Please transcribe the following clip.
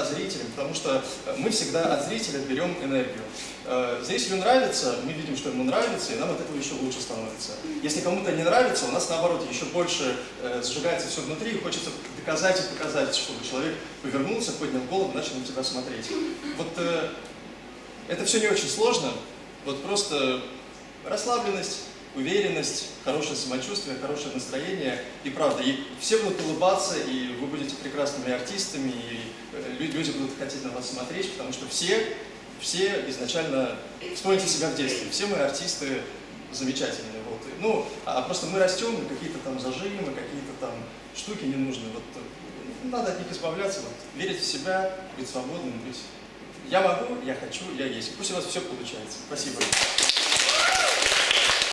ста зрителям, потому что мы всегда от зрителя берем энергию. Э, зрителю нравится, мы видим, что ему нравится, и нам от этого еще лучше становится. Если кому-то не нравится, у нас наоборот еще больше э, сжигается все внутри, и хочется доказать и показать, чтобы человек повернулся, поднял голову, начал на тебя смотреть. Вот э, это все не очень сложно, вот просто расслабленность, уверенность, хорошее самочувствие, хорошее настроение. И правда, и все будут улыбаться, и вы будете прекрасными артистами, и э, люди будут хотеть на вас смотреть, потому что все, все изначально, вспомните себя в детстве, все мы артисты замечательные. Вот. Ну, а, а просто мы растем, какие-то там зажимы, какие-то там штуки не нужны. Вот, э, надо от них избавляться, вот, верить в себя, быть свободным, быть... Я могу, я хочу, я есть. Пусть у вас все получается. Спасибо.